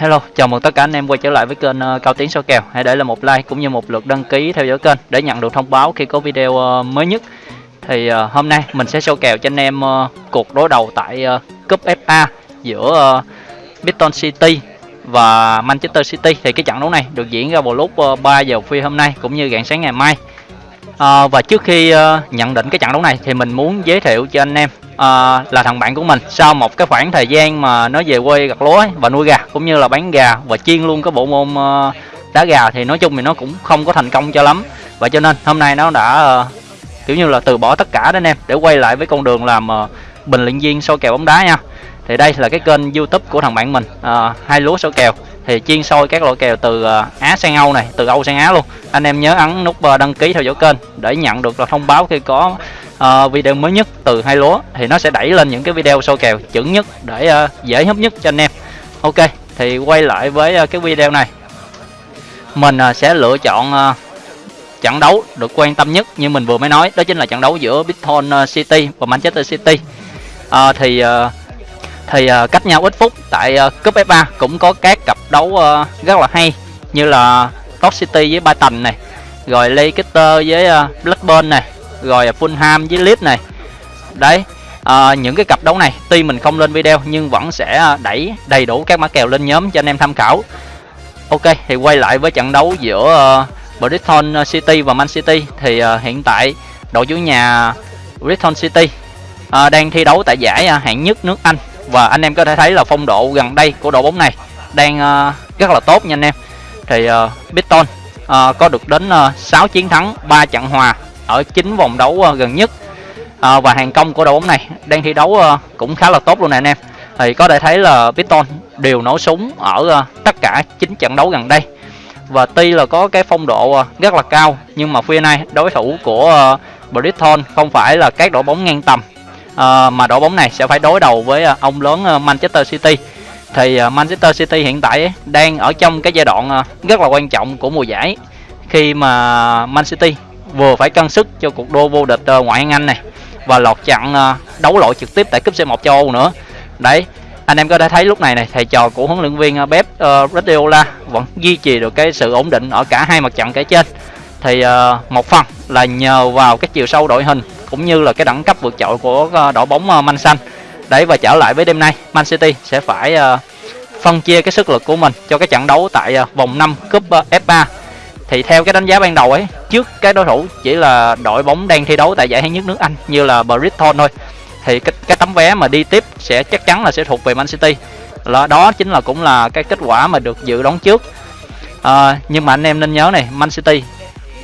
Hello, chào mừng tất cả anh em quay trở lại với kênh uh, Cao Tiến số kèo. Hãy để lại một like cũng như một lượt đăng ký theo dõi kênh để nhận được thông báo khi có video uh, mới nhất. Thì uh, hôm nay mình sẽ show kèo cho anh em uh, cuộc đối đầu tại uh, cúp FA giữa uh, City và Manchester City. Thì cái trận đấu này được diễn ra vào lúc uh, 3 giờ khuya hôm nay cũng như rạng sáng ngày mai. À, và trước khi uh, nhận định cái trận đấu này thì mình muốn giới thiệu cho anh em uh, là thằng bạn của mình. Sau một cái khoảng thời gian mà nó về quê gặt lúa và nuôi gà cũng như là bán gà và chiên luôn cái bộ môn uh, đá gà thì nói chung thì nó cũng không có thành công cho lắm. Và cho nên hôm nay nó đã uh, kiểu như là từ bỏ tất cả đó anh em để quay lại với con đường làm uh, bình luận viên soi kèo bóng đá nha. Thì đây là cái kênh youtube của thằng bạn mình uh, hai lúa soi kèo thì chuyên soi các loại kèo từ à, Á sang Âu này, từ Âu sang Á luôn. Anh em nhớ ấn nút à, đăng ký theo dõi kênh để nhận được là thông báo khi có uh, video mới nhất từ hai lúa thì nó sẽ đẩy lên những cái video soi kèo chuẩn nhất để uh, dễ hấp nhất cho anh em. Ok, thì quay lại với uh, cái video này. Mình uh, sẽ lựa chọn uh, trận đấu được quan tâm nhất như mình vừa mới nói, đó chính là trận đấu giữa Bitcoin City và Manchester City. Uh, thì uh, thì uh, cách nhau ít phút tại uh, cúp FA cũng có các cặp đấu uh, rất là hay như là Top City với Brighton này, rồi Leicester với uh, Blackburn này, rồi Fulham với Leeds này. Đấy, uh, những cái cặp đấu này tuy mình không lên video nhưng vẫn sẽ đẩy đầy đủ các mã kèo lên nhóm cho anh em tham khảo. Ok, thì quay lại với trận đấu giữa uh, Brighton City và Man City thì uh, hiện tại đội chủ nhà Brighton City uh, đang thi đấu tại giải uh, hạng nhất nước Anh và anh em có thể thấy là phong độ gần đây của đội bóng này đang ờ, rất là tốt nha anh em. Thì uh, có được đến 6 chiến thắng 3 trận hòa ở 9 vòng đấu gần nhất và hàng công của đội bóng này đang thi đấu cũng khá là tốt luôn nè anh em. Thì có thể thấy là Brighton đều nổ súng ở tất cả chín trận đấu gần đây. Và tuy là có cái phong độ rất là cao nhưng mà phía nay đối thủ của uh, Brighton không phải là các đội bóng ngang tầm mà đội bóng này sẽ phải đối đầu với ông lớn Manchester City thì à, Manchester City hiện tại đang ở trong cái giai đoạn à, rất là quan trọng của mùa giải. Khi mà Man City vừa phải cân sức cho cuộc đua vô địch à, ngoại hạng Anh này và lọt chặn đấu loại trực tiếp tại cúp C1 châu Âu nữa. Đấy, anh em có thể thấy lúc này này, thầy trò của huấn luyện viên Pep Guardiola vẫn duy trì được cái sự ổn định ở cả hai mặt trận kể trên. Thì một phần là nhờ vào cái chiều sâu đội hình cũng như là cái đẳng cấp vượt trội của đội bóng Man Xanh đấy và trở lại với đêm nay Man City sẽ phải uh, phân chia cái sức lực của mình cho cái trận đấu tại uh, vòng 5 cúp ờ, uh, F3 thì theo cái đánh giá ban đầu ấy trước cái đối thủ chỉ là đội bóng đang thi đấu tại giải hạng nhất nước Anh như là Brighton thôi. Thì cái, cái tấm vé mà đi tiếp sẽ chắc chắn là sẽ thuộc về Man City. Là đó chính là cũng là cái kết quả mà được dự đoán trước. À, nhưng mà anh em nên nhớ này Man City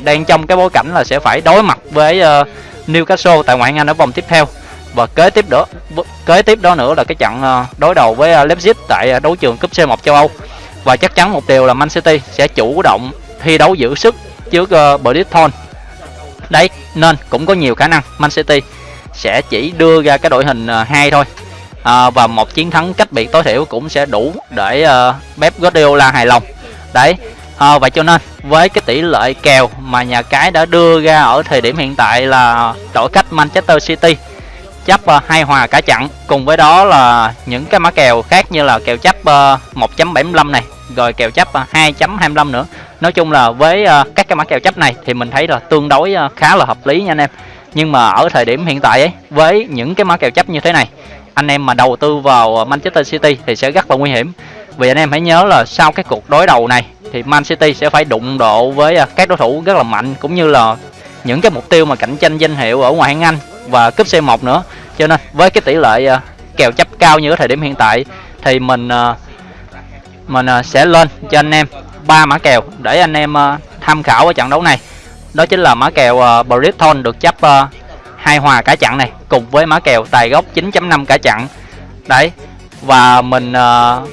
đang trong cái bối cảnh là sẽ phải đối mặt với uh, Newcastle tại ngoại hạng Anh ở vòng tiếp theo và kế tiếp đó kế tiếp đó nữa là cái trận ờ, đối đầu với ờ, Leipzig tại ờ, đấu trường cúp C1 châu Âu. Và chắc chắn một điều là Man City sẽ chủ động thi đấu giữ sức trước Brighton đấy nên cũng có nhiều khả năng Man City sẽ chỉ đưa ra cái đội hình hai thôi. À, và một chiến thắng cách biệt tối thiểu cũng sẽ đủ để uh, Pep Guardiola hài lòng. Đấy à, vậy cho nên với cái tỷ lệ kèo mà nhà cái đã đưa ra ở thời điểm hiện tại là đội cách Manchester City chấp uh, ờ, hai hòa cả trận cùng với đó là những cái mã kèo khác như là kèo chấp uh, 1.75 này rồi kèo chấp uh, 2.25 nữa. Nói chung là với uh, các cái mã kèo chấp này thì mình thấy là tương đối uh, khá là hợp lý nha anh em. Nhưng mà ở thời điểm hiện tại ấy với những cái mã kèo chấp như thế này anh em mà đầu tư vào Manchester City thì sẽ rất là nguy hiểm. Vì anh em hãy nhớ là sau cái cuộc đối đầu này thì Man City sẽ phải đụng độ với các đối thủ rất là mạnh cũng như là những cái mục tiêu mà cạnh tranh danh hiệu ở ngoại hạng Anh và cúp C1 nữa. Cho nên với cái tỷ lệ uh, kèo chấp cao như ở thời điểm hiện tại thì mình uh, mình uh, sẽ lên cho anh em ba mã kèo để anh em uh, tham khảo ở trận đấu này. Đó chính là mã kèo uh, Brighton được chấp uh, hai hòa cả trận này cùng với mã kèo tài gốc 9.5 cả trận. Đấy. Và mình uh,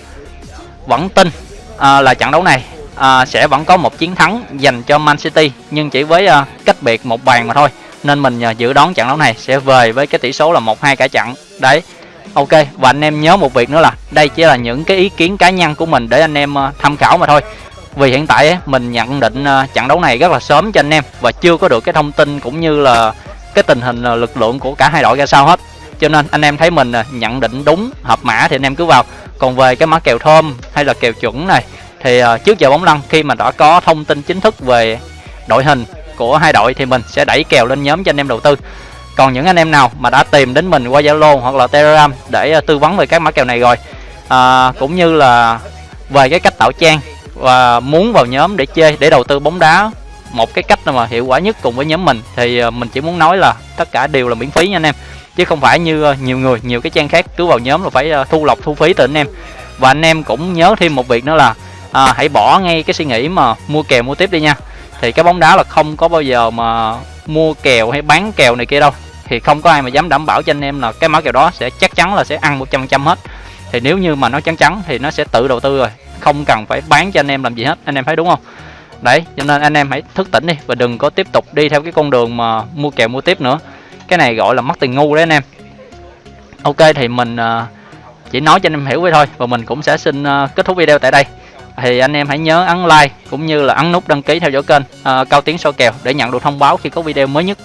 vẫn tin uh, là trận đấu này uh, sẽ vẫn có một chiến thắng dành cho Man City nhưng chỉ với uh, cách biệt một bàn mà thôi nên mình à, dự đoán trận đấu này sẽ về với cái tỷ số là một hai cả trận. Đấy ok và anh em nhớ một việc nữa là đây chỉ là những cái ý kiến cá nhân của mình để anh em à, tham khảo mà thôi. Vì hiện tại ấy, mình nhận định à, trận đấu này rất là sớm cho anh em và chưa có được cái thông tin cũng như là cái tình hình lực lượng của cả hai đội ra sao hết. Cho nên anh em thấy mình nhận định đúng hợp mã thì anh em cứ vào. Còn về cái mã kèo thơm hay là kèo chuẩn này thì trước giờ bóng lăn khi mà đã có thông tin chính thức về đội hình của hai đội thì mình sẽ đẩy kèo lên nhóm cho anh em đầu tư. Còn những anh em nào mà đã tìm đến mình qua zalo hoặc là telegram để ờ, tư vấn về các mã kèo này rồi à, cũng như là về cái cách tạo trang và muốn vào nhóm để chơi để đầu tư bóng đá một cái cách mà hiệu quả nhất cùng với nhóm mình thì ờ, mình chỉ muốn nói là tất cả đều là miễn phí nha anh em. Chứ không phải như ờ, nhiều người nhiều cái trang khác cứ vào nhóm là phải thu lọc thu phí từ anh em. Và anh em cũng nhớ thêm một việc nữa là à, hãy bỏ ngay cái suy nghĩ mà mua kèo mua tiếp đi nha thì cái bóng đá là không có bao giờ mà mua kèo hay bán kèo này kia đâu. Thì không có ai mà dám đảm bảo cho anh em là cái mã kèo đó sẽ chắc chắn là sẽ ăn một trăm trăm hết. Thì nếu như mà nó chắn chắn thì nó sẽ tự đầu tư rồi. Không cần phải bán cho anh em làm gì hết, anh em thấy đúng không? Đấy, cho nên anh em hãy thức tỉnh đi và đừng có tiếp tục đi theo cái con đường mà mua kèo mua tiếp nữa. Cái này gọi là mất tiền ngu đấy anh em. Ok, thì mình à, chỉ nói cho anh em hiểu vậy thôi và mình cũng sẽ xin à, kết thúc video tại đây thì anh em hãy nhớ ấn like cũng như là ấn nút đăng ký theo dõi kênh uh, cao tiến soi kèo để nhận được thông báo khi có video mới nhất.